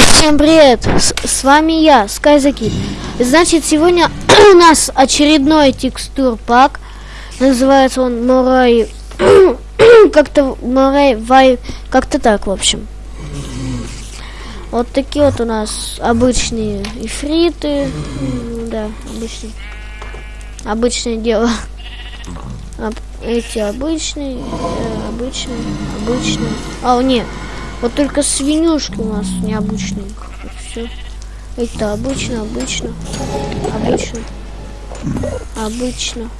Всем привет! С, с вами я, Скайзаки. Значит, сегодня у нас очередной текстур пак. Называется он Морай... как-то Морай Вай... Как-то так, в общем. Вот такие вот у нас обычные ифриты. Да, обычные. Обычное дело. Эти обычные, э, обычные, обычные. А, нет. Вот только свинюшки у нас необычные. Все. Это обычно, обычно, обычно, обычно.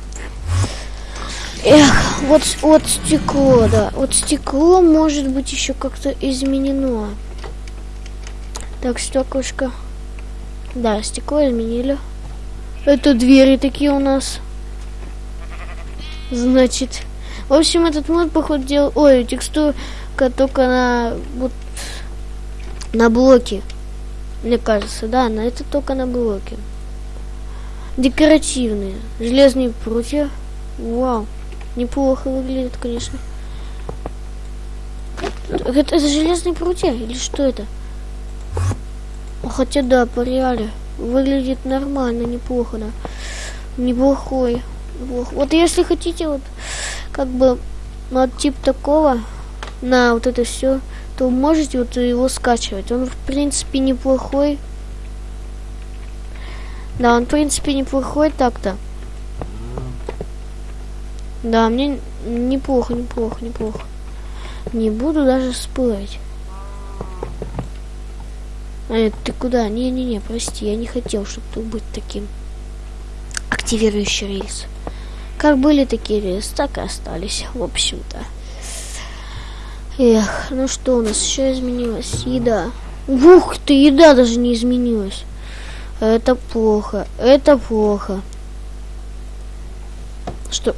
Эх, вот, вот стекло, да. Вот стекло может быть еще как-то изменено. Так, стеклышко. Да, стекло изменили. Это двери такие у нас. Значит. В общем, этот мод, походу, делал... Ой, текстуру только на вот на блоке. Мне кажется, да, на это только на блоке. Декоративные. Железные прутья. Вау. Неплохо выглядит, конечно. Это, это железные прутья или что это? Хотя да, по реале. Выглядит нормально, неплохо, да. Неплохой. Неплохо. Вот если хотите, вот как бы вот тип такого на вот это все, то можете вот его скачивать. Он в принципе неплохой. Да, он в принципе неплохой так-то. Да, мне неплохо, неплохо, неплохо. Не буду даже спорить. А, ты куда? Не-не-не, прости, я не хотел, чтобы ты быть таким. Активирующий рейс. Как были такие рейсы, так и остались, в общем-то. Эх, ну что у нас еще изменилось? Еда. Ух ты, еда даже не изменилась. Это плохо, это плохо. Что?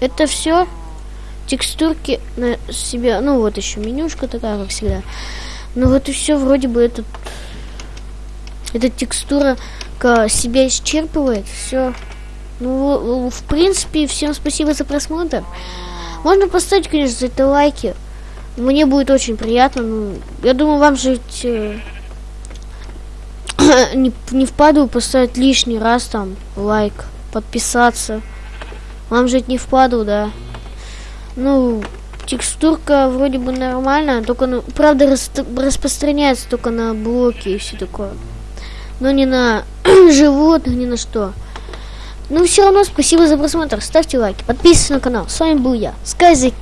Это все? Текстурки на себя. Ну вот еще менюшка такая, как всегда. Ну вот и все, вроде бы этот... Эта текстура себя исчерпывает. Все. Ну, в принципе, всем спасибо за просмотр. Можно поставить, конечно, за это лайки. Мне будет очень приятно. Ну, я думаю, вам же э, не, не впаду поставить лишний раз там лайк, подписаться. Вам же не впаду, да. Ну, текстурка вроде бы нормальная, только, ну, правда, рас распространяется только на блоки и все такое. Но не на животных, ни на что. Ну все равно, спасибо за просмотр, ставьте лайки, подписывайтесь на канал. С вами был я, Скайзеки.